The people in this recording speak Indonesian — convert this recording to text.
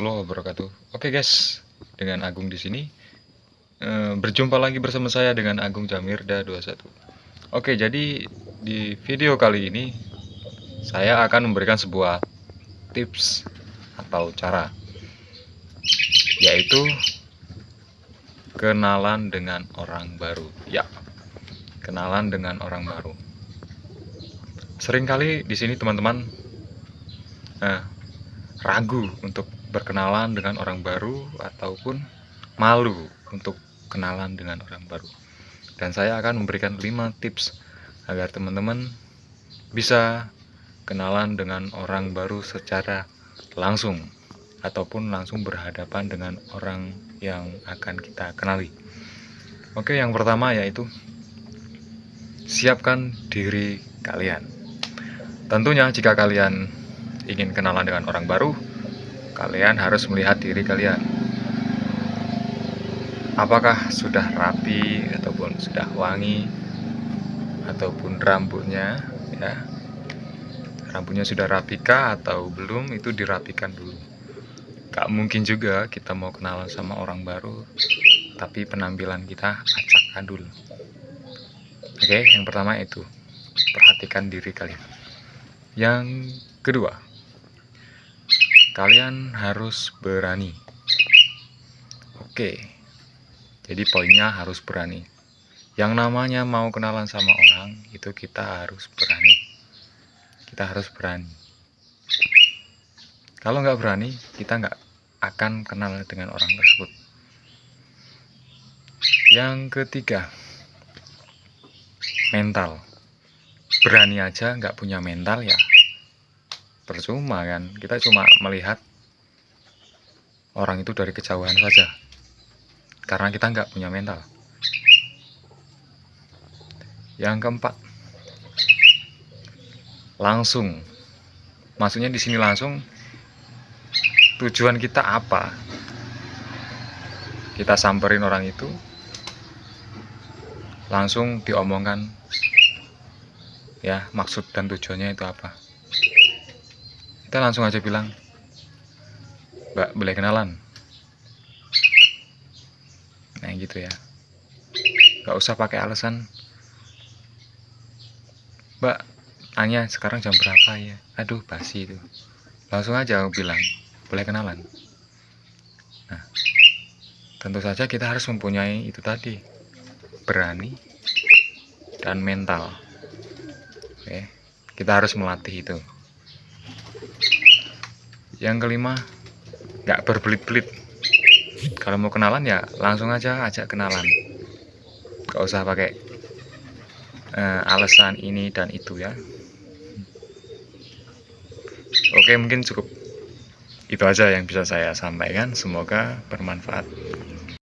warahmatullahi wabarakatuh. Oke guys, dengan Agung di sini e, berjumpa lagi bersama saya dengan Agung Jamirda 21. Oke, jadi di video kali ini saya akan memberikan sebuah tips atau cara yaitu kenalan dengan orang baru. Ya, kenalan dengan orang baru. Seringkali di sini teman-teman eh, ragu untuk berkenalan dengan orang baru ataupun malu untuk kenalan dengan orang baru. Dan saya akan memberikan 5 tips agar teman-teman bisa kenalan dengan orang baru secara langsung ataupun langsung berhadapan dengan orang yang akan kita kenali. Oke, yang pertama yaitu siapkan diri kalian. Tentunya jika kalian ingin kenalan dengan orang baru, kalian harus melihat diri kalian. Apakah sudah rapi ataupun sudah wangi ataupun rambutnya ya. Rambutnya sudah rapikah atau belum itu dirapikan dulu. Gak mungkin juga kita mau kenalan sama orang baru tapi penampilan kita acak adul. Oke, yang pertama itu perhatikan diri kalian. Yang kedua, kalian harus berani. Oke, jadi poinnya harus berani. Yang namanya mau kenalan sama orang, itu kita harus berani. Kita harus berani. Kalau nggak berani, kita nggak akan kenal dengan orang tersebut. Yang ketiga, mental. Berani aja nggak punya mental ya percuma kan? Kita cuma melihat orang itu dari kejauhan saja. Karena kita nggak punya mental. Yang keempat langsung. Maksudnya di sini langsung tujuan kita apa? Kita samperin orang itu langsung diomongkan ya maksud dan tujuannya itu apa kita langsung aja bilang mbak boleh kenalan? Nah gitu ya. Gak usah pakai alasan mbak tanya sekarang jam berapa ya? Aduh basi itu. Langsung aja aku bilang boleh kenalan? Nah tentu saja kita harus mempunyai itu tadi berani dan mental. Oke kita harus melatih itu yang kelima nggak berbelit-belit. Kalau mau kenalan ya langsung aja ajak kenalan. Gak usah pakai uh, alasan ini dan itu ya. Oke mungkin cukup itu aja yang bisa saya sampaikan. Semoga bermanfaat